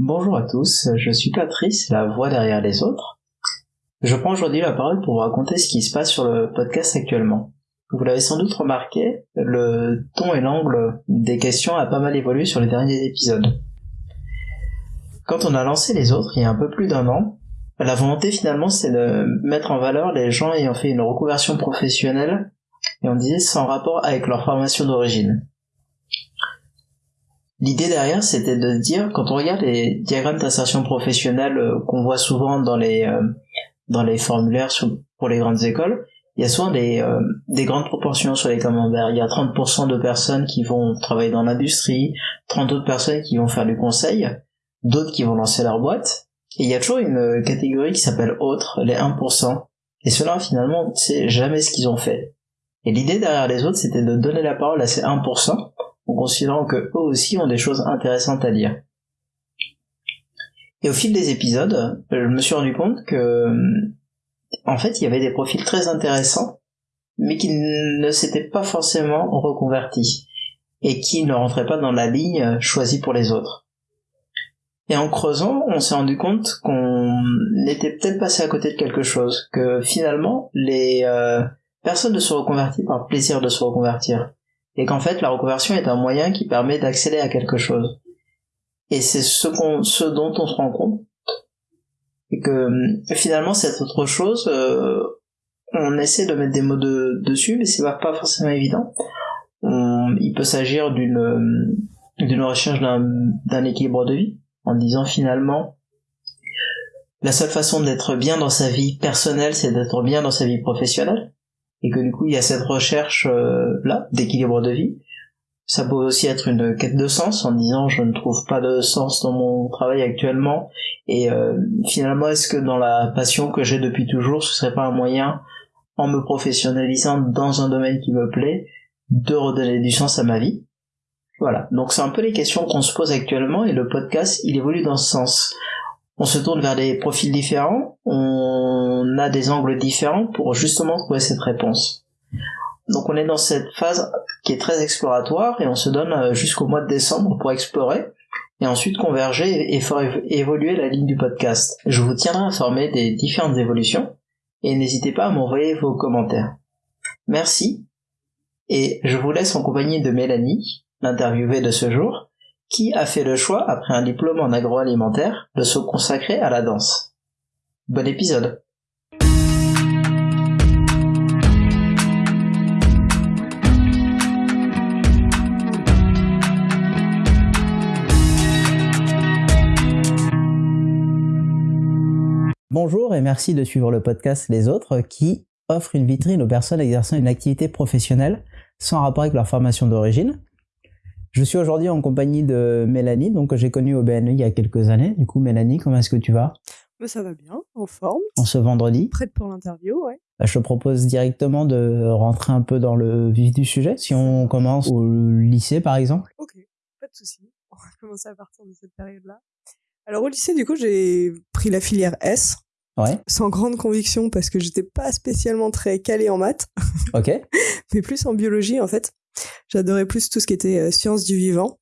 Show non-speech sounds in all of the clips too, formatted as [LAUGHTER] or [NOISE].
Bonjour à tous, je suis Patrice, la voix derrière les autres. Je prends aujourd'hui la parole pour vous raconter ce qui se passe sur le podcast actuellement. Vous l'avez sans doute remarqué, le ton et l'angle des questions a pas mal évolué sur les derniers épisodes. Quand on a lancé les autres il y a un peu plus d'un an, la volonté finalement c'est de mettre en valeur les gens ayant fait une reconversion professionnelle et on disait sans rapport avec leur formation d'origine. L'idée derrière, c'était de dire, quand on regarde les diagrammes d'insertion professionnelle euh, qu'on voit souvent dans les euh, dans les formulaires pour les grandes écoles, il y a souvent des, euh, des grandes proportions sur les camemberts. Il y a 30% de personnes qui vont travailler dans l'industrie, 30 autres personnes qui vont faire du conseil, d'autres qui vont lancer leur boîte. Et il y a toujours une catégorie qui s'appelle autres, les 1%. Et cela finalement, c'est jamais ce qu'ils ont fait. Et l'idée derrière les autres, c'était de donner la parole à ces 1%, en considérant que eux aussi ont des choses intéressantes à dire. Et au fil des épisodes, je me suis rendu compte que, en fait, il y avait des profils très intéressants, mais qui ne s'étaient pas forcément reconvertis, et qui ne rentraient pas dans la ligne choisie pour les autres. Et en creusant, on s'est rendu compte qu'on était peut-être passé à côté de quelque chose, que finalement, les euh, personnes ne se reconvertissent par plaisir de se reconvertir et qu'en fait la reconversion est un moyen qui permet d'accéder à quelque chose. Et c'est ce, dont on se rend compte, et que euh, finalement cette autre chose, euh, on essaie de mettre des mots de, dessus, mais c'est pas forcément évident. il peut s'agir d'une euh, d'une recherche d'un équilibre de vie, en disant finalement la seule façon d'être bien dans sa vie personnelle, c'est d'être bien dans sa vie professionnelle et que du coup il y a cette recherche euh, là d'équilibre de vie. Ça peut aussi être une quête de sens en disant je ne trouve pas de sens dans mon travail actuellement et euh, finalement est-ce que dans la passion que j'ai depuis toujours ce serait pas un moyen en me professionnalisant dans un domaine qui me plaît de redonner du sens à ma vie? Voilà, donc c'est un peu les questions qu'on se pose actuellement et le podcast il évolue dans ce sens on se tourne vers des profils différents, on a des angles différents pour justement trouver cette réponse. Donc on est dans cette phase qui est très exploratoire et on se donne euh, jusqu'au mois de décembre pour explorer et ensuite converger et faire évoluer la ligne du podcast. Je vous tiendrai informé des différentes évolutions et n'hésitez pas à m'envoyer vos commentaires. Merci et je vous laisse en compagnie de Mélanie, l'interviewée de ce jour, qui a fait le choix, après un diplôme en agroalimentaire, de se consacrer à la danse? Bon épisode Bonjour et merci de suivre le podcast Les Autres qui offre une vitrine aux personnes exerçant une activité professionnelle sans rapport avec leur formation d'origine je suis aujourd'hui en compagnie de Mélanie, donc que j'ai connue au BNE il y a quelques années. Du coup, Mélanie, comment est-ce que tu vas? Bah, Ça va bien, en forme. En ce vendredi? Prête pour l'interview, ouais. Bah, je te propose directement de rentrer un peu dans le vif du sujet. Si on commence au lycée, par exemple. Ok, pas de souci. On va commencer à partir de cette période-là. Alors au lycée, du coup, j'ai pris la filière S. Ouais. Sans grande conviction parce que j'étais pas spécialement très calée en maths. Ok. [LAUGHS] mais plus en biologie en fait. J'adorais plus tout ce qui était euh, sciences du vivant.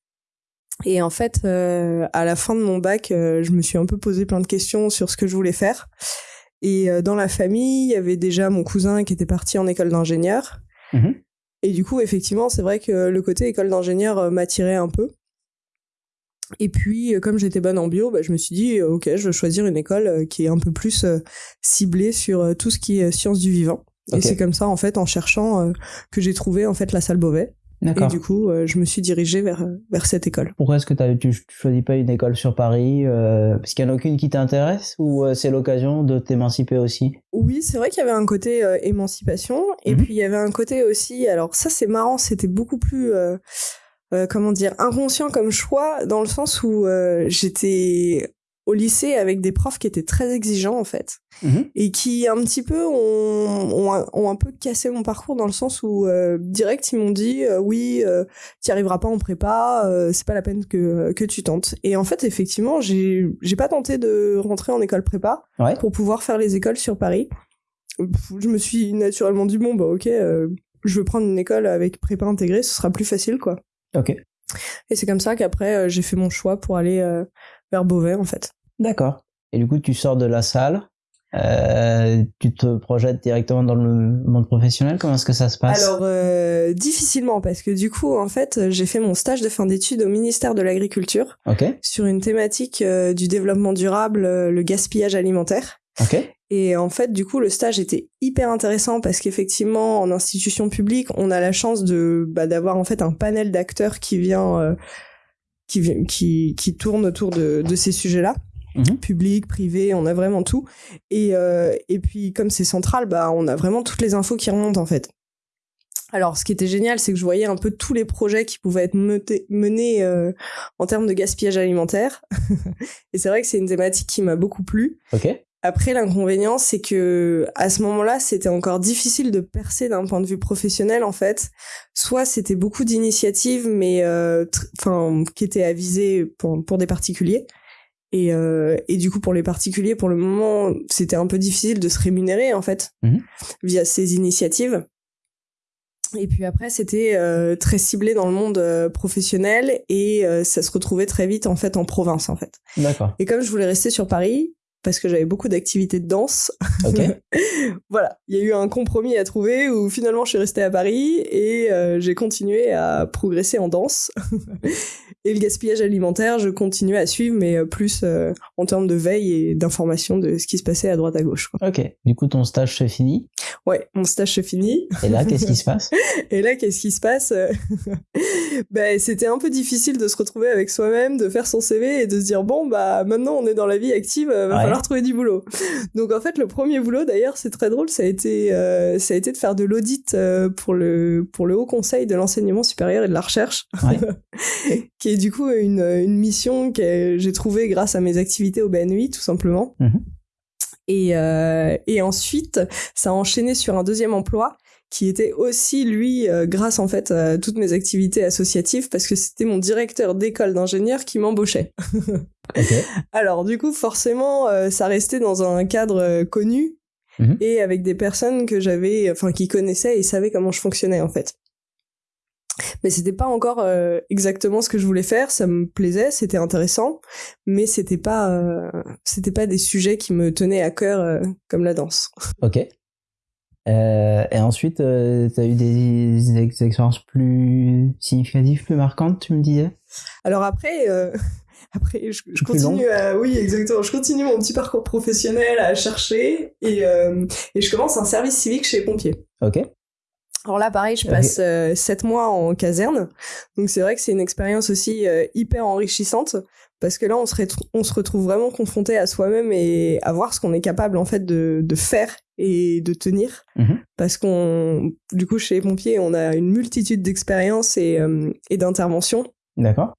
Et en fait, euh, à la fin de mon bac, euh, je me suis un peu posé plein de questions sur ce que je voulais faire. Et dans la famille, il y avait déjà mon cousin qui était parti en école d'ingénieur. Mhm. Et du coup, effectivement, c'est vrai que le côté école d'ingénieur m'attirait un peu. Et puis, comme j'étais bonne en bio, bah, je me suis dit, ok, je vais choisir une école qui est un peu plus ciblée sur tout ce qui est sciences du vivant. Et c'est comme ça, en fait, en cherchant, euh, que j'ai trouvé en fait la salle Beauvais. Et du coup, euh, je me suis dirigée vers euh, vers cette école. Pourquoi est-ce que tu choisis pas une école sur Paris Parce qu'il n'y en a aucune qui t'intéresse ou c'est l'occasion de t'émanciper aussi? Oui, c'est vrai qu'il y avait un côté émancipation et mhm. puis il y avait un côté aussi. Alors ça, c'est marrant, c'était beaucoup plus comment dire inconscient comme choix dans le sens où j'étais au lycée avec des profs qui étaient très exigeants en fait. Mhm. et qui un petit peu ont, ont, un peu cassé mon parcours dans le sens où euh, direct ils m'ont dit euh, oui euh, tu arriveras pas en prépa euh, c'est pas la peine que que tu tentes. Et en fait effectivement j'ai j'ai pas tenté de rentrer en école prépa pour pouvoir faire les écoles sur Paris. Je me suis naturellement dit bon bah ok je veux prendre une école avec prépa intégrée ce sera plus facile quoi. Ok. Et c'est comme ça qu'après j'ai fait mon choix pour aller vers Beauvais en fait. D'accord. Et du coup, tu sors de la salle, euh, tu te projettes directement dans le monde professionnel Comment est-ce que ça se passe? Alors euh, difficilement parce que du coup en fait j'ai fait mon stage de fin d'études au ministère de l'Agriculture sur une thématique euh, du développement durable, le gaspillage alimentaire. Okay. Et en fait, du coup, le stage était hyper intéressant parce qu'effectivement, en institution publique, on a la chance de bah, d'avoir en fait un panel d'acteurs qui vient, qui, qui qui tourne autour de, de ces sujets-là. Mhm. public, privé, on a vraiment tout. Et, euh, et puis comme c'est central, bah on a vraiment toutes les infos qui remontent en fait. Alors, ce qui était génial, c'est que je voyais un peu tous les projets qui pouvaient être menés euh, en termes de gaspillage alimentaire. [LAUGHS] et c'est vrai que c'est une thématique qui m'a beaucoup plu. Après, l'inconvénient, c'est que à ce moment-là, c'était encore difficile de percer d'un point de vue professionnel, en fait. Soit c'était beaucoup d'initiatives, mais euh, enfin qui étaient avisées pour, pour des particuliers. Et, euh, et du coup, pour les particuliers, pour le moment, c'était un peu difficile de se rémunérer, en fait, mhm. via ces initiatives. Et puis après, c'était euh, très ciblé dans le monde euh, professionnel et euh, ça se retrouvait très vite, en fait, en province, en fait. D'accord. Et comme je voulais rester sur Paris, parce que j'avais beaucoup d'activités de danse. [LAUGHS] voilà, il y a eu un compromis à trouver où finalement je suis restée à Paris et euh, j'ai continué à progresser en danse. [LAUGHS] et le gaspillage alimentaire, je continuais à suivre, mais euh, plus euh, en termes de veille et d'information de ce qui se passait à droite à gauche. Ok, du coup ton stage se finit Ouais, mon stage se finit. Et là, qu'est-ce qui se passe? [LAUGHS] Et là, qu'est-ce qui se passe? Ben, c'était un peu difficile de se retrouver avec soi-même, de faire son CV et de se dire bon bah maintenant on est dans la vie active, va falloir trouver du boulot. Donc en fait, le premier boulot, d'ailleurs, c'est très drôle, ça a été, euh, ça a été de faire de l'audit euh, pour le pour le Haut Conseil de l'enseignement supérieur et de la recherche, [LAUGHS] qui est du coup une, une mission que j'ai trouvée grâce à mes activités au BNUI, tout simplement. Mhm. Et, euh, et ensuite, ça a enchaîné sur un deuxième emploi qui était aussi lui euh, grâce en fait à toutes mes activités associatives parce que c'était mon directeur d'école d'ingénieur qui m'embauchait. [LAUGHS] Alors du coup forcément euh, ça restait dans un cadre euh, connu mhm. et avec des personnes que j'avais enfin qui connaissaient et savaient comment je fonctionnais en fait. Mais c'était pas encore exactement ce que je voulais faire, ça me plaisait, c'était intéressant, mais c'était pas c'était pas des sujets qui me tenaient à cœur comme la danse. OK. Euh, et ensuite, euh, tu as eu des, expériences plus significatives, plus marquantes, tu me disais? Alors après, euh, après je, je continue à, oui exactement, je continue mon petit parcours professionnel à chercher et, euh, et je commence un service civique chez les pompiers. Ok. Alors là, pareil, je passe euh, sept mois en caserne, donc c'est vrai que c'est une expérience aussi hyper enrichissante parce que là, on se, on se retrouve vraiment confronté à soi-même et à voir ce qu'on est capable en fait de, de faire et de tenir. Mhm. Parce qu'on, du coup, chez les pompiers, on a une multitude d'expériences et, euh, et d'interventions. D'accord.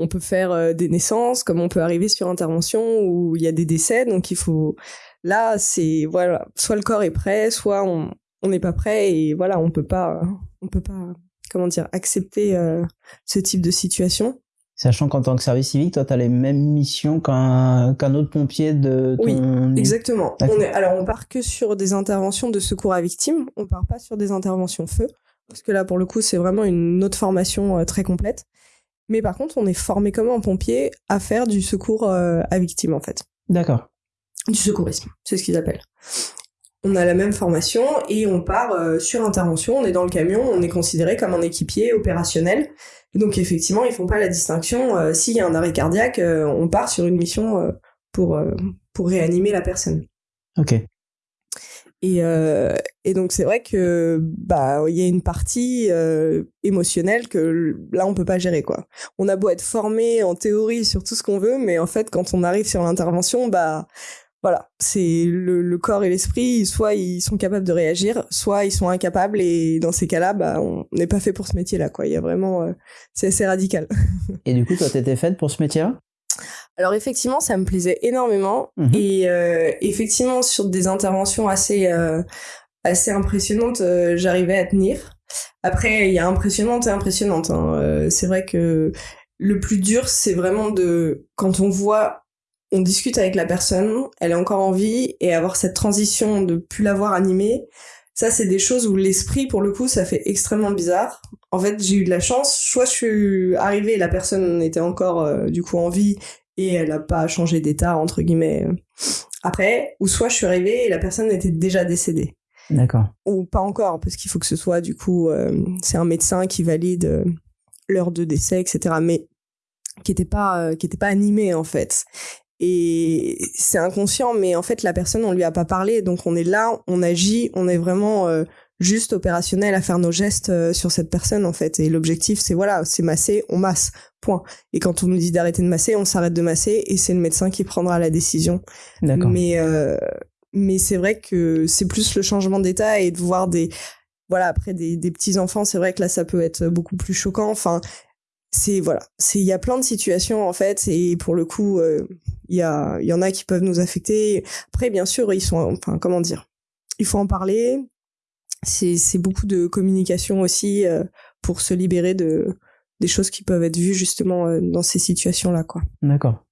On peut faire euh, des naissances, comme on peut arriver sur intervention où il y a des décès. Donc il faut, là, c'est voilà, soit le corps est prêt, soit on on n'est pas prêt et voilà, on peut pas, on peut pas, comment dire, accepter euh, ce type de situation. Sachant qu'en tant que service civique, toi, tu as les mêmes missions qu'un qu'un autre pompier de ton... Oui, exactement. On est, alors, on part que sur des interventions de secours à victimes. On part pas sur des interventions feu. Parce que là, pour le coup, c'est vraiment une autre formation euh, très complète. Mais par contre, on est formé comme un pompier à faire du secours euh, à victimes, en fait. D'accord. Du secourisme, c'est ce qu'ils appellent. On a la même formation et on part euh, sur intervention, on est dans le camion, on est considéré comme un équipier opérationnel donc effectivement, ils font pas la distinction. Euh, s'il y a un arrêt cardiaque, on part sur une mission pour pour réanimer la personne. Ok. Et, et donc c'est vrai que bah il y a une partie émotionnelle que là on peut pas gérer quoi. On a beau être formé en théorie sur tout ce qu'on veut, mais en fait quand on arrive sur l'intervention, bah voilà, c'est le, corps et l'esprit, soit ils sont capables de réagir, soit ils sont incapables et dans ces cas-là, bah, on n'est pas fait pour ce métier-là, quoi. Il y a vraiment, euh, c'est assez radical. [LAUGHS] et du coup, toi, t'étais faite pour ce métier-là? Alors effectivement, ça me plaisait énormément mhm. et euh, effectivement sur des interventions assez euh, assez impressionnantes, j'arrivais à tenir. Après, il y a impressionnante et impressionnante. Hein. c'est vrai que le plus dur, c'est vraiment de quand on voit on discute avec la personne, elle est encore en vie et avoir cette transition de plus l'avoir animée, ça, c'est des choses où l'esprit, pour le coup, ça fait extrêmement bizarre. En fait, j'ai eu de la chance. Soit je suis arrivée et la personne était encore, euh, du coup, en vie et elle a pas changé d'état, entre guillemets, euh, après. Ou soit je suis arrivée et la personne était déjà décédée. D'accord. Ou pas encore, parce qu'il faut que ce soit, du coup, euh, c'est un médecin qui valide l'heure de décès, etc. Mais qui était pas, qui était pas animé, en fait et c'est inconscient mais en fait la personne on lui a pas parlé donc on est là on agit on est vraiment euh, juste opérationnel à faire nos gestes euh, sur cette personne en fait. Et l'objectif c'est voilà c'est masser on masse. Point. Et quand on nous dit d'arrêter de masser on s'arrête de masser et c'est le médecin qui prendra la décision. Mais euh, mais c'est vrai que c'est plus le changement d'état et de voir des voilà après des, des petits enfants c'est vrai que là ça peut être beaucoup plus choquant. Enfin c'est voilà c'est il y a plein de situations en fait et pour le coup euh, il y a il y en a qui peuvent nous affecter. Après bien sûr ils sont enfin comment dire il faut en parler c'est c'est beaucoup de communication aussi euh, pour se libérer de des choses qui peuvent être vues justement euh, dans ces situations là quoi. D'accord.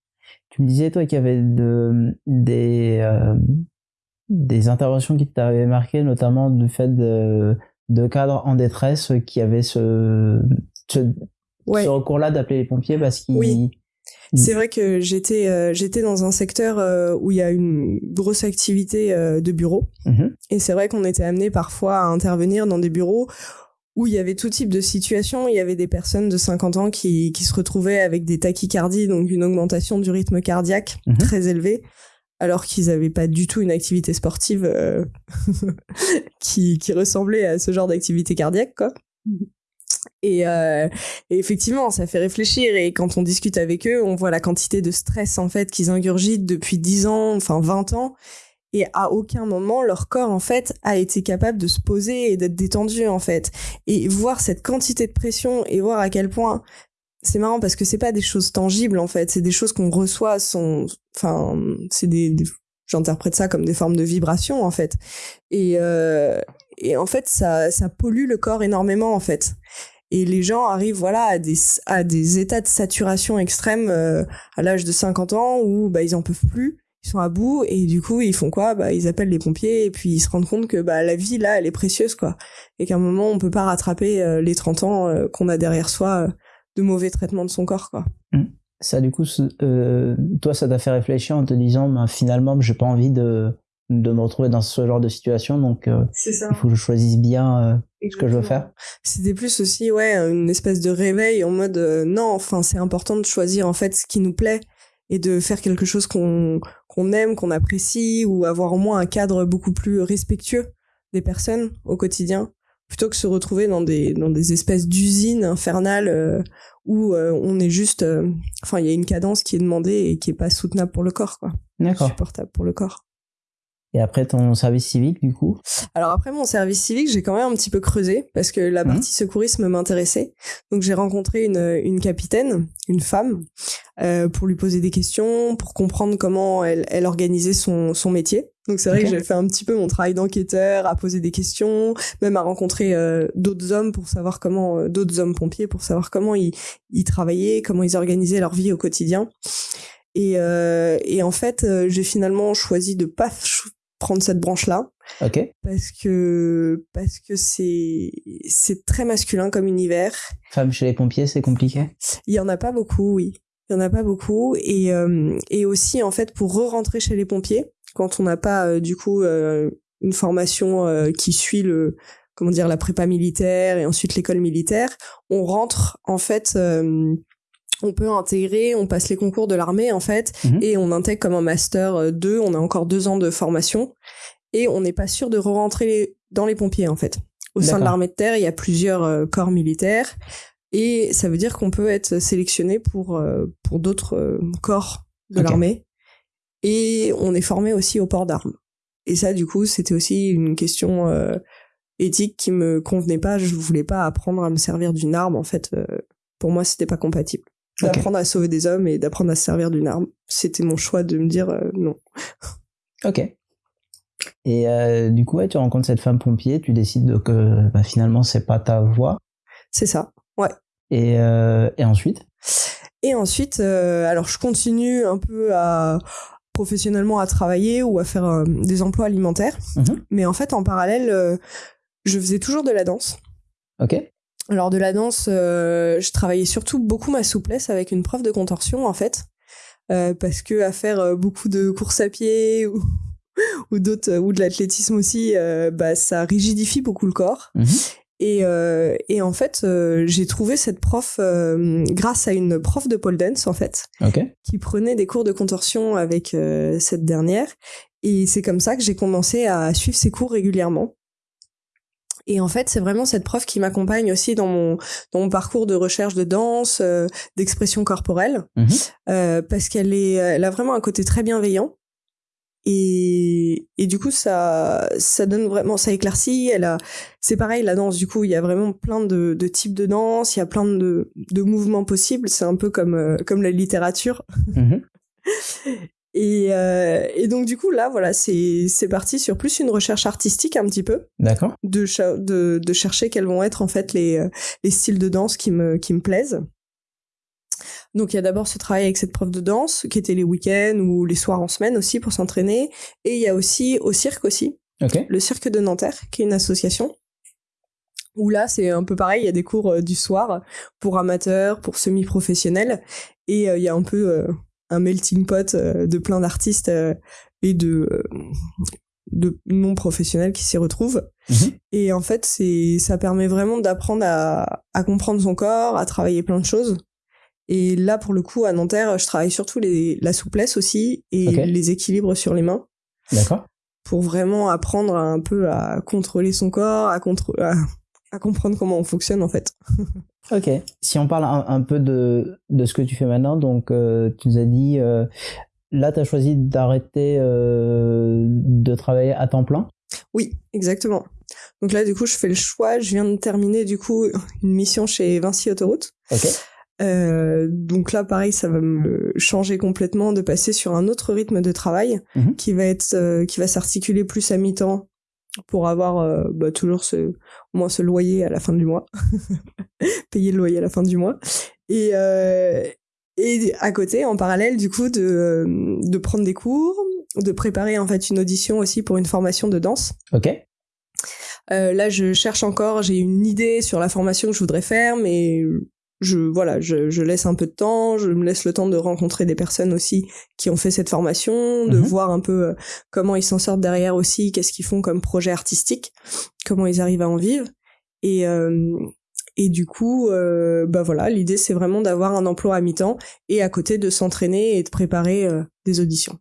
Tu me disais toi qu'il y avait de des des interventions qui t'avaient marqué notamment du fait de de cadres en détresse qui avaient ce, ce ce recours-là d'appeler les pompiers parce qu'ils oui. C'est vrai que j'étais euh, j'étais dans un secteur euh, où il y a une grosse activité euh, de bureaux mhm. et c'est vrai qu'on était amené parfois à intervenir dans des bureaux où il y avait tout type de situations, il y avait des personnes de 50 ans qui qui se retrouvaient avec des tachycardies donc une augmentation du rythme cardiaque mhm. très élevée alors qu'ils n'avaient pas du tout une activité sportive [LAUGHS] qui qui ressemblait à ce genre d'activité cardiaque quoi. Euh, et, effectivement, ça fait réfléchir. Et quand on discute avec eux, on voit la quantité de stress en fait qu'ils ingurgitent depuis 10 ans, enfin 20 ans. Et à aucun moment, leur corps en fait a été capable de se poser et d'être détendu en fait. Et voir cette quantité de pression et voir à quel point c'est marrant parce que c'est pas des choses tangibles en fait, c'est des choses qu'on reçoit. Sont, enfin, c'est des, j'interprète ça comme des formes de vibrations en fait. Et euh, et en fait ça ça pollue le corps énormément en fait et les gens arrivent voilà à des à des états de saturation extrême euh, à l'âge de 50 ans où bah ils en peuvent plus. Ils sont à bout et du coup ils font quoi? Bah ils appellent les pompiers et puis ils se rendent compte que bah la vie là elle est précieuse quoi. Et qu'à un moment on peut pas rattraper euh, les 30 ans euh, qu'on a derrière soi de mauvais traitements de son corps quoi. Mmh. ça du coup toi ça t'a fait réfléchir en te disant bah, finalement j'ai pas envie de de me retrouver dans ce genre de situation donc euh, il faut que je choisisse bien euh, ce que je veux faire. C'était plus aussi ouais une espèce de réveil en mode euh, non enfin c'est important de choisir en fait ce qui nous plaît et de faire quelque chose qu'on qu'on aime qu'on apprécie ou avoir au moins un cadre beaucoup plus respectueux des personnes au quotidien plutôt que se retrouver dans des dans des espèces d'usines infernales où on est juste enfin il y a une cadence qui est demandée et qui est pas soutenable pour le corps quoi. D'accord. Supportable pour le corps et après ton service civique, du coup? Alors après mon service civique, j'ai quand même un petit peu creusé parce que la mmh. partie secourisme m'intéressait. Donc j'ai rencontré une, une capitaine, une femme, euh, pour lui poser des questions, pour comprendre comment elle, elle organisait son, son métier. Donc c'est vrai que j'ai fait un petit peu mon travail d'enquêteur, à poser des questions, même à rencontrer euh, d'autres hommes pour savoir comment, euh, d'autres hommes pompiers pour savoir comment ils, ils travaillaient, comment ils organisaient leur vie au quotidien. Et, euh, et en fait, euh, j'ai finalement choisi de pas prendre cette branche là ok. Parce que parce que c'est c'est très masculin comme univers. Femme chez les pompiers c'est compliqué? Il y en a pas beaucoup oui. Il y en a pas beaucoup. Et euh, et aussi en fait pour re-rentrer chez les pompiers quand on n'a pas euh, du coup euh, une formation qui suit le comment dire la prépa militaire et ensuite l'école militaire on rentre en fait on peut intégrer, on passe les concours de l'armée en fait, mhm. et on intègre comme un master 2, euh, on a encore deux ans de formation, et on n'est pas sûr de re-rentrer dans les pompiers en fait. Au sein de l'armée de terre, il y a plusieurs euh, corps militaires, et ça veut dire qu'on peut être sélectionné pour euh, pour d'autres corps de l'armée, et on est formé aussi au port d'armes. Et ça, du coup, c'était aussi une question éthique qui me convenait pas. Je voulais pas apprendre à me servir d'une arme en fait. pour moi, c'était pas compatible d'apprendre à sauver des hommes et d'apprendre à se servir d'une arme. C'était mon choix de me dire euh, non. Ok. Et euh, du coup, ouais, tu rencontres cette femme pompier, tu décides que bah, finalement c'est pas ta voie. C'est ça, ouais. Et, euh, et ensuite? Et ensuite, alors je continue un peu à professionnellement à travailler ou à faire des emplois alimentaires. Mhm. Mais en fait, en parallèle, je faisais toujours de la danse. Ok. Alors de la danse, euh, je travaillais surtout beaucoup ma souplesse avec une prof de contorsion en fait, Euh, parce que à faire euh, beaucoup de courses à pied [LAUGHS] ou ou d'autres ou de l'athlétisme aussi, euh, bah ça rigidifie beaucoup le corps. Mhm. Et, euh, et en fait, euh, j'ai trouvé cette prof euh, grâce à une prof de pole dance en fait, Ok. qui prenait des cours de contorsion avec euh, cette dernière. Et c'est comme ça que j'ai commencé à suivre ses cours régulièrement. Et en fait, c'est vraiment cette prof qui m'accompagne aussi dans mon dans mon parcours de recherche de danse, euh, d'expression corporelle, Mhm. euh, parce qu'elle est, elle a vraiment un côté très bienveillant. Et, et du coup, ça, ça donne vraiment, ça éclaircit. Elle a, c'est pareil, la danse. Du coup, il y a vraiment plein de, de types de danse. Il y a plein de, de mouvements possibles. C'est un peu comme, euh, comme la littérature. Mhm. [LAUGHS] Et, euh, et donc, du coup, là, voilà, c'est, c'est parti sur plus une recherche artistique un petit peu D'accord. de, cha- de, de chercher quels vont être en fait les, euh, les styles de danse qui me, qui me plaisent. Donc il y a d'abord ce travail avec cette prof de danse qui était les week-ends ou les soirs en semaine aussi pour s'entraîner. Et il y a aussi au cirque aussi, Ok. le cirque de Nanterre qui est une association. Où là c'est un peu pareil, il y a des cours euh, du soir pour amateurs, pour semi-professionnels. Et euh, il y a un peu un melting pot euh, de plein d'artistes euh, et de, euh, de non professionnels qui s'y retrouvent. Mhm. Et en fait, c'est ça permet vraiment d'apprendre à, à comprendre son corps, à travailler plein de choses. Et là, pour le coup, à Nanterre, je travaille surtout les, la souplesse aussi et les équilibres sur les mains D'accord. pour vraiment apprendre un peu à contrôler son corps, à, contr- à, à comprendre comment on fonctionne en fait. [LAUGHS] Ok. Si on parle un, un peu de, de ce que tu fais maintenant, donc euh, tu nous as dit, euh, là tu as choisi d'arrêter euh, de travailler à temps plein. Oui, exactement. Donc là, du coup, je fais le choix. Je viens de terminer du coup [LAUGHS] une mission chez Vinci Autoroute. Ok. Euh, donc là, pareil, ça va me changer complètement de passer sur un autre rythme de travail Mhm. qui va être, euh, qui va s'articuler plus à mi-temps pour avoir euh, bah, toujours ce, au moins ce loyer à la fin du mois, [LAUGHS] [LAUGHS] payer le loyer à la fin du mois, et euh, et à côté, en parallèle, du coup, de de prendre des cours, de préparer en fait une audition aussi pour une formation de danse. Ok. Euh, là, je cherche encore, j'ai une idée sur la formation que je voudrais faire, mais je voilà, je, je laisse un peu de temps, je me laisse le temps de rencontrer des personnes aussi qui ont fait cette formation, de Mhm. voir un peu euh, comment ils s'en sortent derrière aussi, qu'est-ce qu'ils font comme projet artistique, comment ils arrivent à en vivre. Et euh, et du coup, euh, bah voilà, l'idée c'est vraiment d'avoir un emploi à mi-temps et à côté de s'entraîner et de préparer euh, des auditions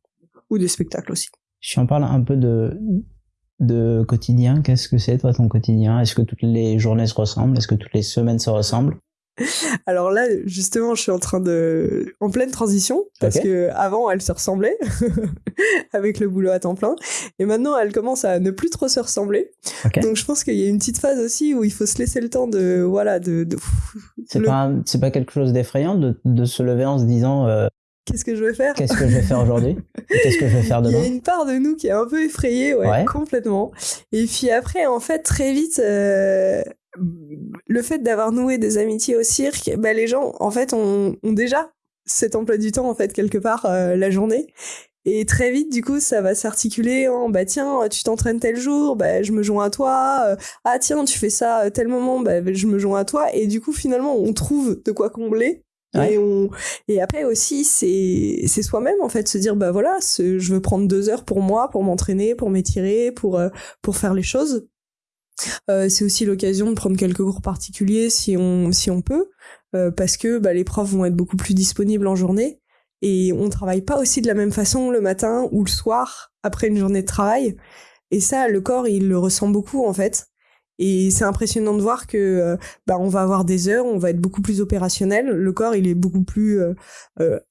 ou des spectacles aussi. Si on parle un peu de de quotidien, qu'est-ce que c'est toi ton quotidien? Est-ce que toutes les journées se ressemblent? Est-ce que toutes les semaines se ressemblent? [LAUGHS] Alors là, justement, je suis en train de, en pleine transition, parce Ok. que avant, elle se ressemblait [LAUGHS] avec le boulot à temps plein, et maintenant, elle commence à ne plus trop se ressembler. Donc, je pense qu'il y a une petite phase aussi où il faut se laisser le temps de, voilà, de, de C'est le- pas pas quelque chose d'effrayant de, de se lever en se disant euh, qu'est-ce que je vais faire? qu'est-ce que je vais faire aujourd'hui? [LAUGHS] Qu'est-ce que je vais faire Il y demain? a une part de nous qui est un peu effrayée, ouais, Ouais. complètement. Et puis après, en fait, très vite, euh, le fait d'avoir noué des amitiés au cirque, bah, les gens, en fait, ont, ont déjà cet emploi du temps, en fait, quelque part, euh, la journée. Et très vite, du coup, ça va s'articuler en, bah tiens, tu t'entraînes tel jour, bah je me joins à toi. Euh, ah tiens, tu fais ça à tel moment, bah je me joins à toi. Et du coup, finalement, on trouve de quoi combler. Ouais. Et, on... et après aussi, c'est c'est soi-même en fait, se dire bah voilà, ce- je veux prendre deux heures pour moi, pour m'entraîner, pour m'étirer, pour euh, pour faire les choses. Euh, c'est aussi l'occasion de prendre quelques cours particuliers si on si on peut, euh, parce que bah, les profs vont être beaucoup plus disponibles en journée et on travaille pas aussi de la même façon le matin ou le soir après une journée de travail. Et ça, le corps, il le ressent beaucoup en fait. Et c'est impressionnant de voir que euh, bah, on va avoir des heures, on va être beaucoup plus opérationnel. Le corps, il est beaucoup plus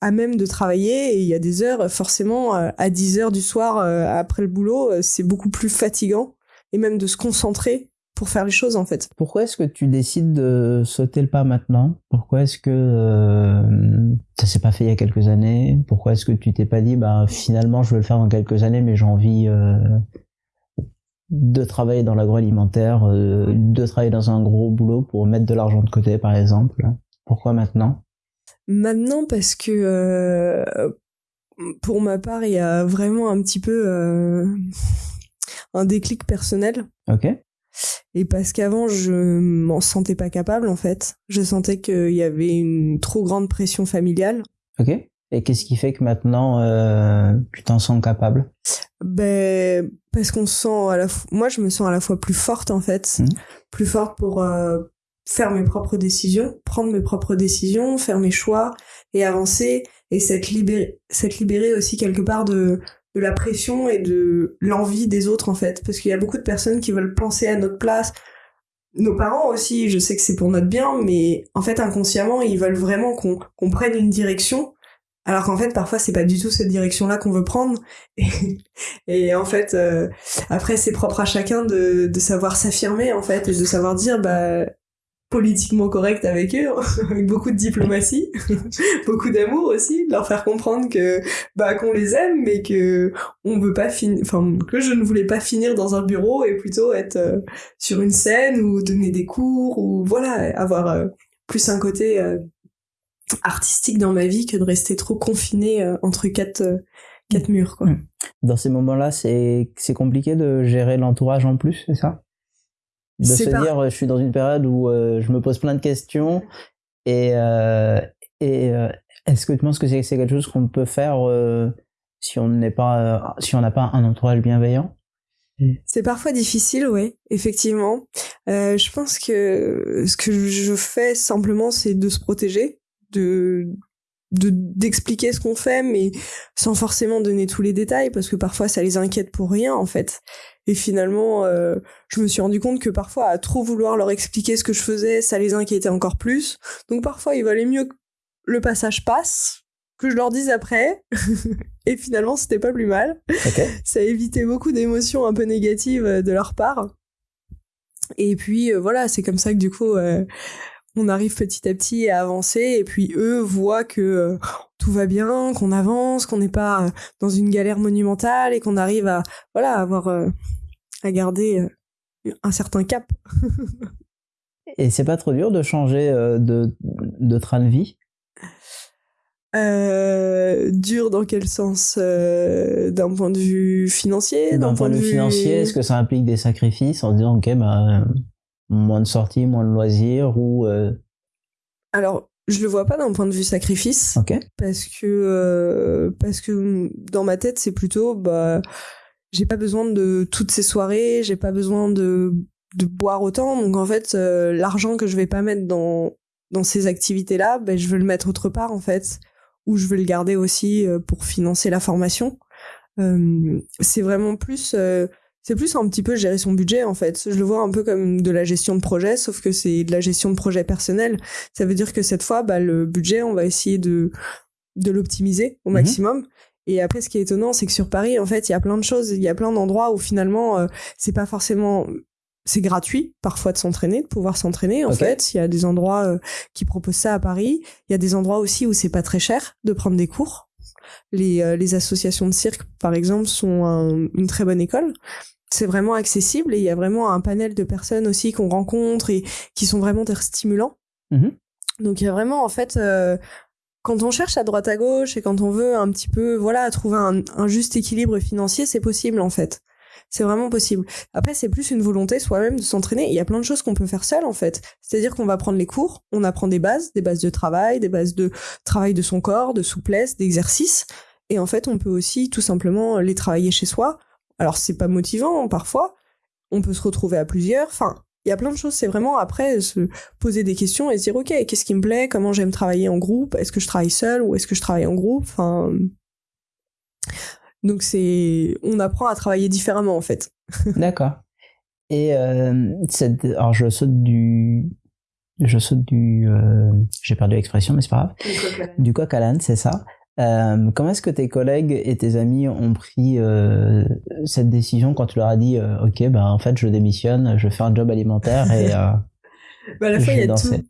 à même de travailler. Et il y a des heures, forcément, à 10 heures du soir après le boulot, c'est beaucoup plus fatigant. Et même de se concentrer pour faire les choses, en fait. Pourquoi est-ce que tu décides de sauter le pas maintenant? Pourquoi est-ce que euh, ça s'est pas fait il y a quelques années? Pourquoi est-ce que tu t'es pas dit bah finalement je veux le faire dans quelques années mais j'ai envie euh, de travailler dans l'agroalimentaire, euh, de travailler dans un gros boulot pour mettre de l'argent de côté par exemple? Pourquoi maintenant? Maintenant, parce que euh, pour ma part, il y a vraiment un petit peu un déclic personnel. Ok. Et parce qu'avant, je m'en sentais pas capable, en fait. Je sentais qu'il y avait une trop grande pression familiale. Ok. Et qu'est-ce qui fait que maintenant, euh, tu t'en sens capable? Ben, parce qu'on se sent à la fois... Moi, je me sens à la fois plus forte, en fait. Mhm. Plus forte pour euh, faire mes propres décisions, prendre mes propres décisions, faire mes choix et avancer. Et s'être libéré, s'être libéré aussi quelque part de, de la pression et de l'envie des autres, en fait. Parce qu'il y a beaucoup de personnes qui veulent penser à notre place. Nos parents aussi, je sais que c'est pour notre bien, mais en fait, inconsciemment, ils veulent vraiment qu'on prenne une direction. Alors qu'en fait, parfois, c'est pas du tout cette direction-là qu'on veut prendre. [LAUGHS] Et, et en fait, euh, après, c'est propre à chacun de, de savoir s'affirmer, en fait, et de savoir dire, bah, politiquement correct avec eux, [LAUGHS] avec beaucoup de diplomatie, [LAUGHS] beaucoup d'amour aussi, de leur faire comprendre que bah qu'on les aime, mais que on veut pas finir, enfin que je ne voulais pas finir dans un bureau et plutôt être euh, sur une scène ou donner des cours ou voilà avoir euh, plus un côté euh, artistique dans ma vie que de rester trop confiné euh, entre quatre quatre murs quoi. Mm. Dans ces moments-là, c'est c'est compliqué de gérer l'entourage en plus, c'est ça? De se pas- dire, euh, je suis dans une période où euh, je me pose plein de questions et euh, et euh, est-ce que tu penses que c'est quelque chose qu'on peut faire si on n'est pas si on n'a pas un entourage bienveillant? C'est parfois difficile, oui, effectivement. Je pense que ce que je fais simplement, c'est de se protéger, de de d'expliquer ce qu'on fait, mais sans forcément donner tous les détails, parce que parfois ça les inquiète pour rien, en fait. Et finalement, euh, je me suis rendu compte que parfois, à trop vouloir leur expliquer ce que je faisais, ça les inquiétait encore plus. Donc parfois, il valait mieux que le passage passe, que je leur dise après. [LAUGHS] Et finalement, c'était pas plus mal [LAUGHS] ça évité beaucoup d'émotions un peu négatives euh, de leur part. Et puis euh, voilà, c'est comme ça que du coup euh, on arrive petit à petit à avancer et puis eux voient que euh, tout va bien, qu'on avance, qu'on n'est pas dans une galère monumentale et qu'on arrive à voilà avoir euh, à garder euh, un certain cap. [LAUGHS] Et c'est pas trop dur de changer de de train de vie? Euh, dur dans quel sens euh, D'un point de vue financier D'un point de vue financier, est-ce que ça implique des sacrifices en disant ok bah moins de sorties, moins de loisirs ou euh, Alors, je le vois pas d'un point de vue sacrifice. parce que euh, parce que dans ma tête c'est plutôt bah j'ai pas besoin de toutes ces soirées j'ai pas besoin de de boire autant donc en fait euh, l'argent que je vais pas mettre dans dans ces activités là ben je veux le mettre autre part en fait ou je veux le garder aussi pour financer la formation c'est vraiment plus c'est plus un petit peu gérer son budget en fait. Je le vois un peu comme de la gestion de projet, sauf que c'est de la gestion de projet personnel. Ça veut dire que cette fois, bah, le budget, on va essayer de de l'optimiser au Mhm. maximum. Et après, ce qui est étonnant, c'est que sur Paris, en fait, il y a plein de choses, il y a plein d'endroits où finalement, euh, c'est pas forcément, c'est gratuit parfois de s'entraîner, de pouvoir s'entraîner. En fait, il y a des endroits euh, qui proposent ça à Paris. Il y a des endroits aussi où c'est pas très cher de prendre des cours. Les euh, les associations de cirque, par exemple, sont un- une très bonne école. C'est vraiment accessible et il y a vraiment un panel de personnes aussi qu'on rencontre et qui sont vraiment des stimulants. Mhm. Donc il y a vraiment en fait euh, quand on cherche à droite à gauche et quand on veut un petit peu voilà trouver un, un juste équilibre financier, c'est possible en fait. C'est vraiment possible. Après, c'est plus une volonté soi-même de s'entraîner. Il y a plein de choses qu'on peut faire seul, en fait. C'est-à-dire qu'on va prendre les cours, on apprend des bases, des bases de travail, des bases de travail de son corps, de souplesse, d'exercice. Et en fait, on peut aussi tout simplement les travailler chez soi. Alors, c'est pas motivant, parfois. On peut se retrouver à plusieurs. Enfin, il y a plein de choses. C'est vraiment après se poser des questions et se dire, OK, qu'est-ce qui me plaît? Comment j'aime travailler en groupe? Est-ce que je travaille seul ou est-ce que je travaille en groupe? Enfin, donc c'est, on apprend à travailler différemment, en fait. [LAUGHS] D'accord. Et euh, cette... alors je saute du, je saute du, euh, j'ai perdu l'expression, mais c'est pas grave. Du coq à l'âne, c'est ça. Euh, comment est-ce que tes collègues et tes amis ont pris euh, cette décision quand tu leur as dit, euh, ok, ben en fait je démissionne, je fais un job alimentaire et [LAUGHS] Bah, à la fois, il y a tout. danser.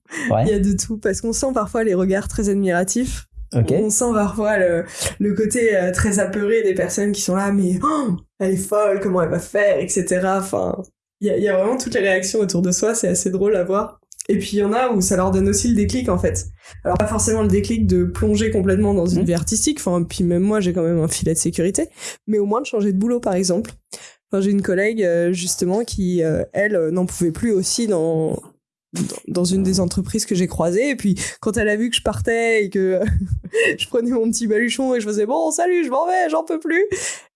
Il y a de tout, parce qu'on sent parfois les regards très admiratifs. On sent parfois le, le côté très apeuré des personnes qui sont là, mais oh, elle est folle, comment elle va faire, etc. Enfin, il y a, il y a vraiment toutes les réactions autour de soi, c'est assez drôle à voir. Et puis il y en a où ça leur donne aussi le déclic en fait. Alors pas forcément le déclic de plonger complètement dans une Mhm. vie artistique, enfin puis même moi j'ai quand même un filet de sécurité, mais au moins de changer de boulot par exemple. Enfin, j'ai une collègue euh, justement qui euh, elle euh, n'en pouvait plus aussi dans dans une des entreprises que j'ai croisées. Et puis quand elle a vu que je partais et que [LAUGHS] je prenais mon petit baluchon et je faisais bon salut je m'en vais j'en peux plus.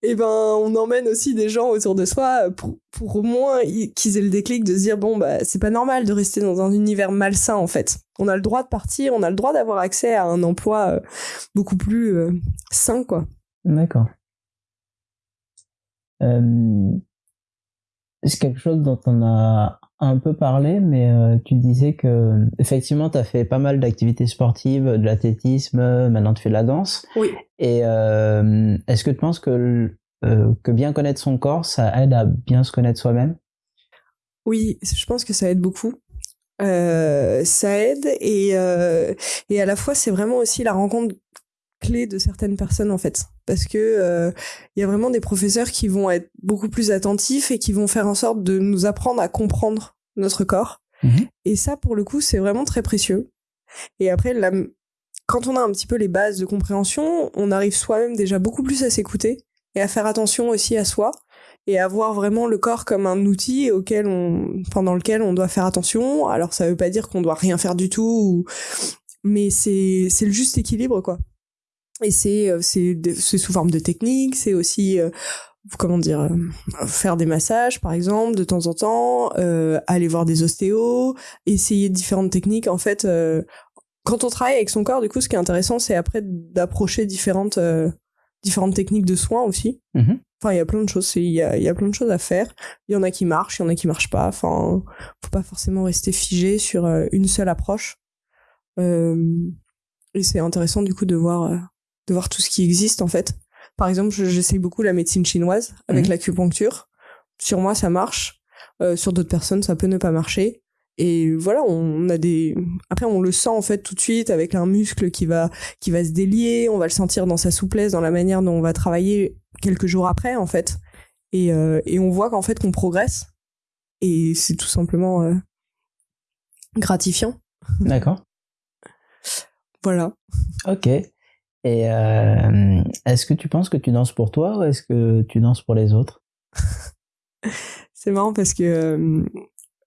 Et ben on emmène aussi des gens autour de soi pour, au moins qu'ils aient le déclic de se dire bon bah c'est pas normal de rester dans un univers malsain en fait. On a le droit de partir on a le droit d'avoir accès à un emploi euh, beaucoup plus euh, sain quoi. D'accord. Euh, c'est quelque chose dont on a un peu parlé, mais euh, tu disais que effectivement, tu as fait pas mal d'activités sportives, de l'athlétisme, maintenant tu fais de la danse. oui Et euh, est-ce que tu penses que, euh, que bien connaître son corps, ça aide à bien se connaître soi-même? Oui, je pense que ça aide beaucoup. Ça aide et, et à la fois c'est vraiment aussi la rencontre clé de certaines personnes en fait parce que euh, il y a vraiment des professeurs qui vont être beaucoup plus attentifs et qui vont faire en sorte de nous apprendre à comprendre notre corps Mhm. et ça pour le coup c'est vraiment très précieux et après la, quand on a un petit peu les bases de compréhension on arrive soi-même déjà beaucoup plus à s'écouter et à faire attention aussi à soi et à voir vraiment le corps comme un outil auquel on, pendant lequel on doit faire attention. Alors ça veut pas dire qu'on doit rien faire du tout, ou- mais c'est c'est le juste équilibre quoi. Et c'est euh, c'est sous forme de technique, c'est aussi euh, comment dire euh, faire des massages par exemple de temps en temps, euh, aller voir des ostéos, essayer différentes techniques en fait. euh, quand on travaille avec son corps, du coup, ce qui est intéressant, c'est après d'approcher différentes euh, différentes techniques de soins aussi. Mhm. Enfin, il y a plein de choses. Il y a, il y a plein de choses à faire. Il y en a qui marchent, il y en a qui marchent pas. Enfin, faut pas forcément rester figé sur une seule approche. Euh, et c'est intéressant du coup de voir euh, de voir tout ce qui existe en fait. Par exemple, je- j'essaye beaucoup la médecine chinoise avec Mhm. l'acupuncture. Sur moi, ça marche. Euh, sur d'autres personnes, ça peut ne pas marcher. Et voilà, on a des. Après, on le sent en fait tout de suite avec un muscle qui va qui va se délier. On va le sentir dans sa souplesse, dans la manière dont on va travailler quelques jours après en fait. Et euh, et on voit qu'en fait qu'on progresse. Et c'est tout simplement euh, gratifiant. D'accord. Voilà. Ok. Et euh, est-ce que tu penses que tu danses pour toi ou est-ce que tu danses pour les autres? [LAUGHS] C'est marrant parce que euh,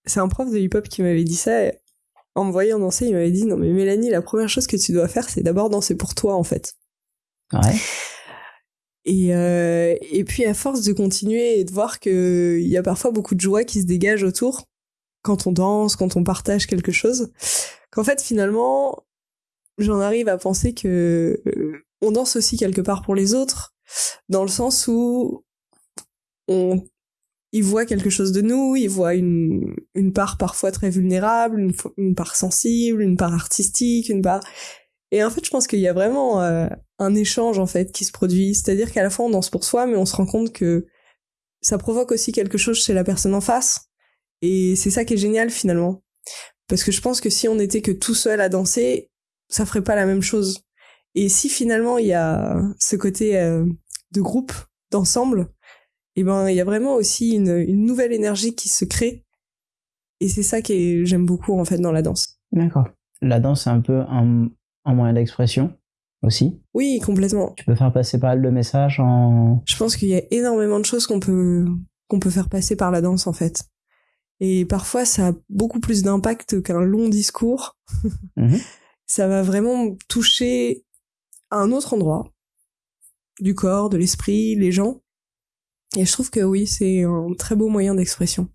c'est un prof de hip-hop qui m'avait dit ça. et En me voyant danser, il m'avait dit non mais Mélanie, la première chose que tu dois faire, c'est d'abord danser pour toi en fait. Ouais. Et, euh, et puis à force de continuer et de voir que il y a parfois beaucoup de joie qui se dégage autour quand on danse, quand on partage quelque chose, qu'en fait finalement j'en arrive à penser que on danse aussi quelque part pour les autres, dans le sens où on ils voient quelque chose de nous, ils voient une, une part parfois très vulnérable, une, une part sensible, une part artistique, une part... Et en fait, je pense qu'il y a vraiment euh, un échange en fait qui se produit. C'est-à-dire qu'à la fois on danse pour soi, mais on se rend compte que ça provoque aussi quelque chose chez la personne en face. Et c'est ça qui est génial finalement. Parce que je pense que si on n'était que tout seul à danser, ça ferait pas la même chose. Et si finalement il y a ce côté euh, de groupe, d'ensemble, et ben il y a vraiment aussi une, une nouvelle énergie qui se crée. Et c'est ça que j'aime beaucoup en fait dans la danse. D'accord. La danse, c'est un peu un, un moyen d'expression aussi. Oui, complètement. Tu peux faire passer pas mal de messages en. Je pense qu'il y a énormément de choses qu'on peut qu'on peut faire passer par la danse en fait. Et parfois ça a beaucoup plus d'impact qu'un long discours. Mhm. [LAUGHS] Ça va vraiment toucher à un autre endroit du corps, de l'esprit, les gens. Et je trouve que oui, c'est un très beau moyen d'expression.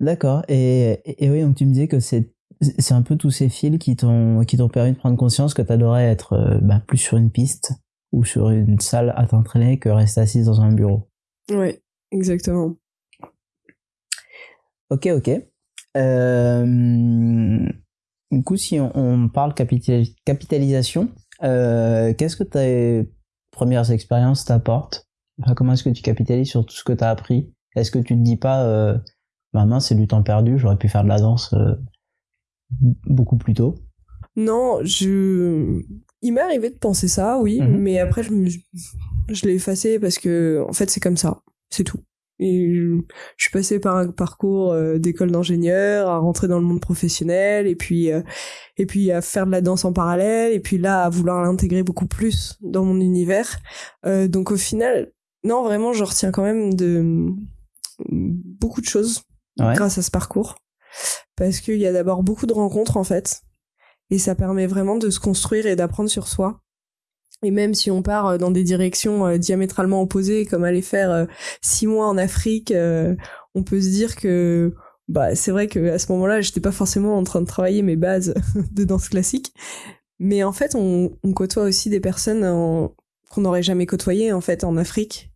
D'accord. Et, et, et oui, donc tu me disais que c'est c'est un peu tous ces fils qui t'ont qui t'ont permis de prendre conscience que t'adorais être euh, bah, plus sur une piste ou sur une salle à t'entraîner que rester assise dans un bureau. Ouais, exactement. Ok, ok. Euh, du coup, si on, on parle capital- capitalisation, euh, qu'est-ce que tes premières expériences t'apportent? Enfin, Comment est-ce que tu capitalises sur tout ce que tu as appris? Est-ce que tu te dis pas, euh, bah mince, c'est du temps perdu, j'aurais pu faire de la danse euh, beaucoup plus tôt Non, je. Il m'est arrivé de penser ça, oui, Mhm. mais après je, me... je l'ai effacé parce que en fait c'est comme ça, c'est tout. Et je, suis passée par un parcours euh, d'école d'ingénieur, à rentrer dans le monde professionnel, et puis euh, et puis à faire de la danse en parallèle, et puis là à vouloir l'intégrer beaucoup plus dans mon univers. Euh, donc au final, non vraiment, je retiens quand même de beaucoup de choses grâce à ce parcours, parce qu'il y a d'abord beaucoup de rencontres en fait, et ça permet vraiment de se construire et d'apprendre sur soi. Et même si on part euh, dans des directions euh, diamétralement opposées, comme aller faire euh, six mois en Afrique, on peut se dire que bah c'est vrai que à ce moment-là, j'étais pas forcément en train de travailler mes bases [LAUGHS] de danse classique, mais en fait, on, côtoie aussi des personnes qu'on n'aurait jamais côtoyées en fait en Afrique,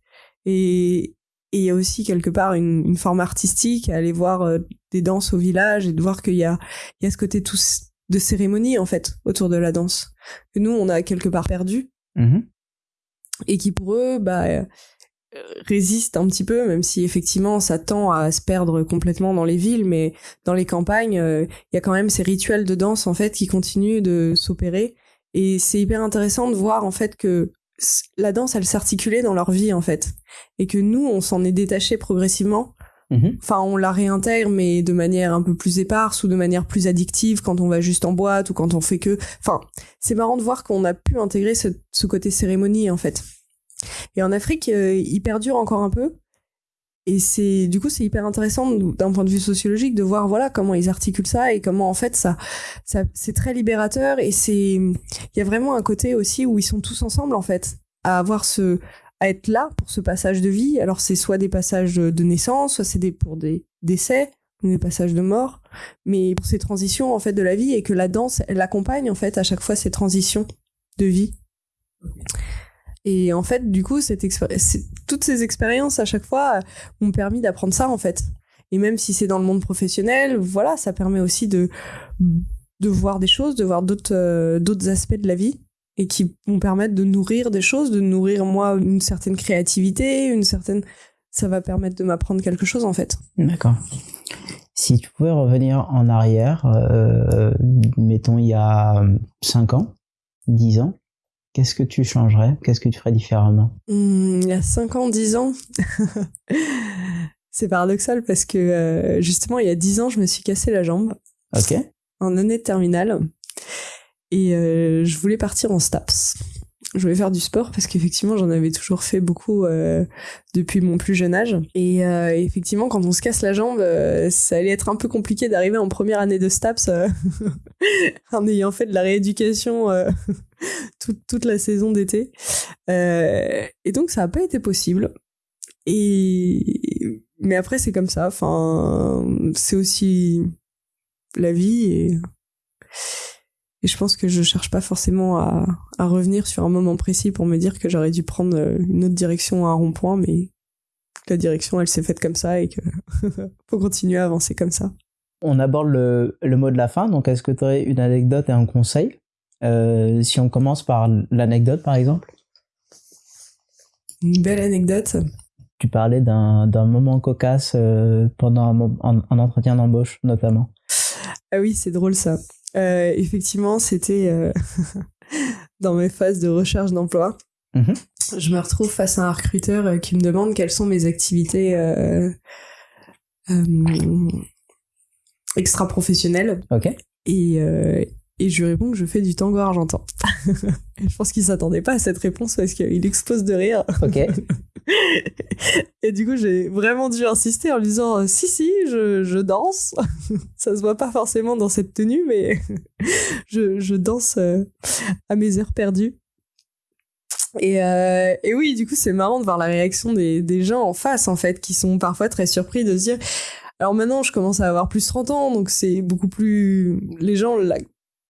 et il y a aussi quelque part une, forme artistique à aller voir des danses au village et de voir qu'il y a il y a ce côté tout de cérémonie en fait autour de la danse que nous on a quelque part perdu. Mhm. et qui pour eux bah euh, résiste un petit peu même si effectivement ça tend à se perdre complètement dans les villes mais dans les campagnes euh, il y a quand même ces rituels de danse en fait qui continuent de s'opérer. Et c'est hyper intéressant de voir en fait que la danse elle s'articulait dans leur vie en fait. Et que nous on s'en est détaché progressivement Mhm. Enfin, on la réintègre, mais de manière un peu plus éparse ou de manière plus addictive quand on va juste en boîte ou quand on fait que. Enfin, c'est marrant de voir qu'on a pu intégrer ce, côté cérémonie en fait. Et en Afrique, euh, il perdure encore un peu. Et c'est du coup c'est hyper intéressant d'un point de vue sociologique de voir voilà comment ils articulent ça et comment en fait ça, ça c'est très libérateur et c'est il y a vraiment un côté aussi où ils sont tous ensemble en fait à avoir ce à être là pour ce passage de vie. Alors c'est soit des passages de naissance, soit c'est des, pour des décès, des passages de mort, mais pour ces transitions en fait de la vie et que la danse elle accompagne en fait à chaque fois ces transitions de vie. Et en fait, du coup, cette toutes ces expériences à chaque fois m'ont permis d'apprendre ça en fait. Et même si c'est dans le monde professionnel, voilà, ça permet aussi de de voir des choses, de voir d'autres euh, d'autres aspects de la vie et qui vont permettre de nourrir des choses, de nourrir moi une certaine créativité, une certaine ça va permettre de m'apprendre quelque chose en fait. D'accord. Si tu pouvais revenir en arrière, euh, mettons il y a 5 ans, 10 ans, qu'est-ce que tu changerais? Qu'est-ce que tu ferais différemment? Hmm, Il y a 5 ans, 10 ans [LAUGHS] C'est paradoxal parce que euh, justement il y a 10 ans je me suis cassé la jambe. Ok. En année de terminale. Et euh, je voulais partir en STAPS. Je voulais faire du sport parce qu'effectivement j'en avais toujours fait beaucoup euh, depuis mon plus jeune âge. Et euh, effectivement quand on se casse la jambe, ça allait être un peu compliqué d'arriver en première année de STAPS [LAUGHS] en ayant fait de la rééducation [LAUGHS] toute, toute la saison d'été. et donc ça n'a pas été possible. Et mais après c'est comme ça. Enfin c'est aussi la vie et et je pense que je cherche pas forcément à, à, revenir sur un moment précis pour me dire que j'aurais dû prendre euh, une autre direction à un rond-point, mais la direction, elle s'est faite comme ça et que [LAUGHS] faut continuer à avancer comme ça. On aborde le, le mot de la fin, donc est-ce que tu aurais une anecdote et un conseil euh, Si on commence par l'anecdote, par exemple? Une belle anecdote. Tu parlais d'un moment cocasse euh, pendant un, un entretien d'embauche, notamment. Ah oui, c'est drôle ça. Euh, effectivement, c'était euh, [LAUGHS] dans mes phases de recherche d'emploi. Mhm. Je me retrouve face à un recruteur euh, qui me demande quelles sont mes activités extra-professionnelles. Et, et je lui réponds que je fais du tango argentin. [LAUGHS] je pense qu'il s'attendait pas à cette réponse parce qu'il explose de rire. [LAUGHS] [LAUGHS] Et du coup, j'ai vraiment dû insister en lui disant si si, je, je danse. [LAUGHS] Ça se voit pas forcément dans cette tenue, mais [LAUGHS] je, je danse euh, à mes heures perdues. Et, euh, et oui, du coup, c'est marrant de voir la réaction des, des gens en face, en fait, qui sont parfois très surpris de se dire. Alors maintenant, je commence à avoir plus 30 ans, donc c'est beaucoup plus. Les gens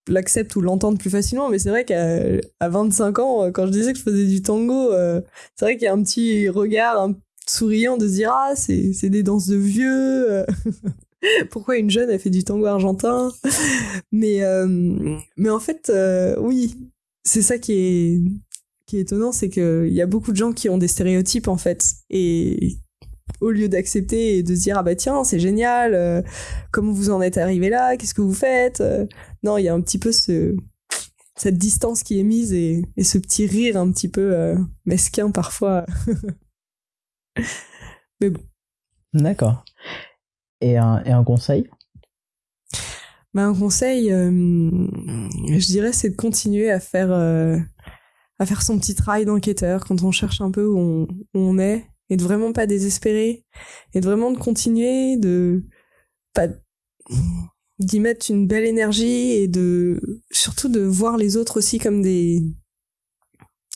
l'acceptent ou l'entendent plus facilement, mais c'est vrai qu'à à 25 ans, euh, quand je disais que je faisais du tango, euh, c'est vrai qu'il y a un petit regard un souriant de se dire ah c'est c'est des danses de vieux. Euh. [LAUGHS] Pourquoi une jeune a fait du tango argentin? Mais mais en fait oui, c'est ça qui est qui est étonnant, c'est qu'il y a beaucoup de gens qui ont des stéréotypes en fait et au lieu d'accepter et de se dire ah bah tiens c'est génial euh, comment vous en êtes arrivé là qu'est-ce que vous faites euh, non il y a un petit peu ce cette distance qui est mise et, et ce petit rire un petit peu euh, mesquin parfois. [LAUGHS] Mais bon. D'accord. Et un, et un conseil? Bah, Un conseil, je dirais, c'est de continuer à faire, à faire son petit travail d'enquêteur quand on cherche un peu où on, où on, est et de vraiment pas désespérer et de vraiment de continuer de pas d'y mettre une belle énergie et de surtout de voir les autres aussi comme des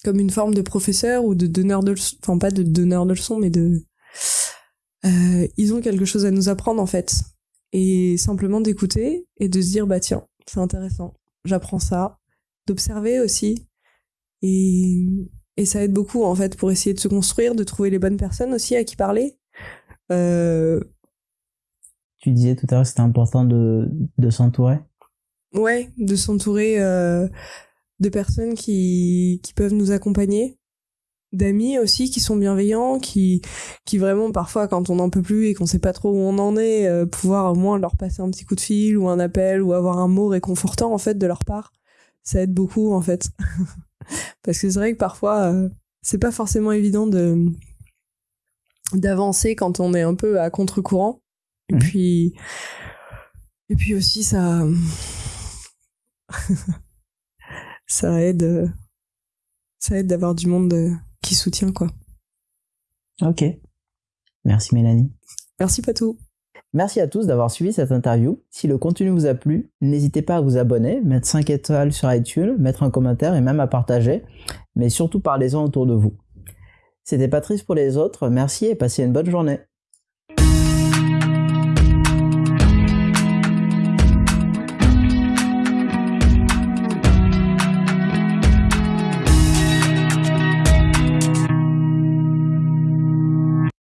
comme une forme de professeur ou de donneur de leçons enfin pas de donneur de leçons mais de euh, ils ont quelque chose à nous apprendre en fait. Et simplement d'écouter et de se dire bah tiens c'est intéressant j'apprends ça d'observer aussi et et ça aide beaucoup en fait pour essayer de se construire de trouver les bonnes personnes aussi à qui parler euh, tu disais tout à l'heure que c'était important de, de s'entourer. Ouais, de s'entourer euh, de personnes qui, qui peuvent nous accompagner, d'amis aussi qui sont bienveillants, qui, qui vraiment parfois quand on n'en peut plus et qu'on sait pas trop où on en est, euh, pouvoir au moins leur passer un petit coup de fil ou un appel ou avoir un mot réconfortant en fait de leur part, ça aide beaucoup en fait. [LAUGHS] Parce que c'est vrai que parfois euh, c'est pas forcément évident de d'avancer quand on est un peu à contre-courant et mhm. puis, et puis aussi, ça, [LAUGHS] ça aide, ça aide d'avoir du monde qui soutient, quoi. Ok. Merci Mélanie. Merci Patou. Merci à tous d'avoir suivi cette interview. Si le contenu vous a plu, n'hésitez pas à vous abonner, mettre 5 étoiles sur iTunes, mettre un commentaire et même à partager. Mais surtout parlez-en autour de vous. C'était Patrice pour les autres. Merci et passez une bonne journée.